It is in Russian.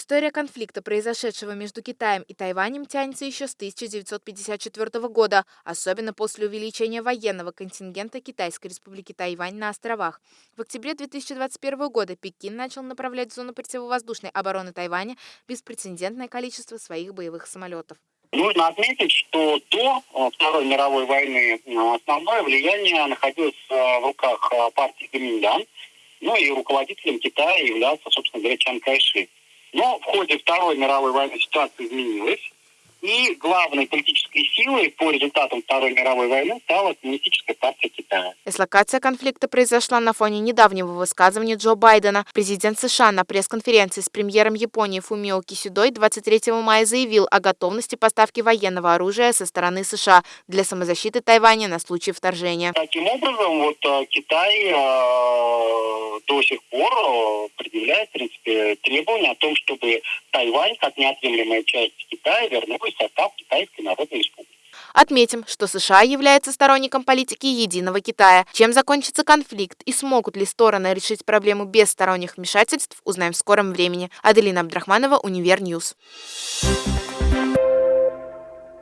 История конфликта, произошедшего между Китаем и Тайванем, тянется еще с 1954 года, особенно после увеличения военного контингента Китайской республики Тайвань на островах. В октябре 2021 года Пекин начал направлять в зону противовоздушной обороны Тайваня беспрецедентное количество своих боевых самолетов. Нужно отметить, что до э, Второй мировой войны э, основное влияние находилось э, в руках партии Гоминьдан, ну и руководителем Китая являлся, собственно говоря, Чан Кайши. Но в ходе Второй мировой войны ситуация изменилась. И главной политической силой по результатам Второй мировой войны стала Коммунистическая партия Китая. Эслокация конфликта произошла на фоне недавнего высказывания Джо Байдена. Президент США на пресс-конференции с премьером Японии Фумио Кисюдой 23 мая заявил о готовности поставки военного оружия со стороны США для самозащиты Тайваня на случай вторжения. Таким образом, вот э, Китай э, до сих пор э, предъявляет, в принципе, требования о том, чтобы Тайвань, как неотъемлемая часть Китая, вернулась такой состав Китайской Народной Республики. Отметим, что США является сторонником политики единого Китая. Чем закончится конфликт и смогут ли стороны решить проблему без сторонних вмешательств, узнаем в скором времени. Аделина Абдрахманова, Univer News.